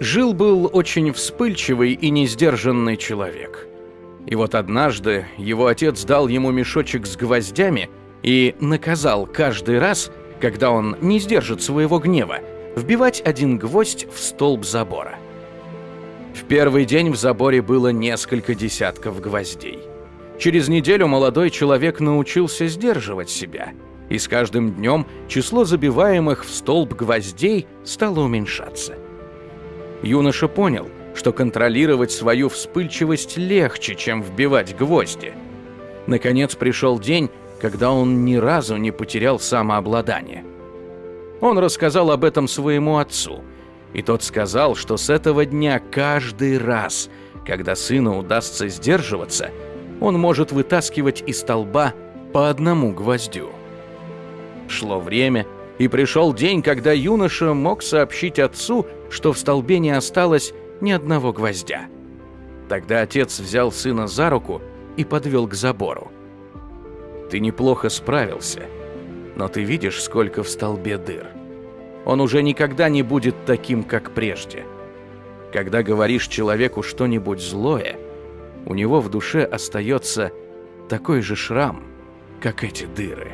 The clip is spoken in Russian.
Жил-был очень вспыльчивый и несдержанный человек. И вот однажды его отец дал ему мешочек с гвоздями и наказал каждый раз, когда он не сдержит своего гнева, вбивать один гвоздь в столб забора. В первый день в заборе было несколько десятков гвоздей. Через неделю молодой человек научился сдерживать себя, и с каждым днем число забиваемых в столб гвоздей стало уменьшаться. Юноша понял, что контролировать свою вспыльчивость легче, чем вбивать гвозди. Наконец пришел день, когда он ни разу не потерял самообладание. Он рассказал об этом своему отцу, и тот сказал, что с этого дня каждый раз, когда сыну удастся сдерживаться, он может вытаскивать из столба по одному гвоздю. Шло время, и пришел день, когда юноша мог сообщить отцу, что в столбе не осталось ни одного гвоздя. Тогда отец взял сына за руку и подвел к забору. «Ты неплохо справился, но ты видишь, сколько в столбе дыр. Он уже никогда не будет таким, как прежде. Когда говоришь человеку что-нибудь злое, у него в душе остается такой же шрам, как эти дыры».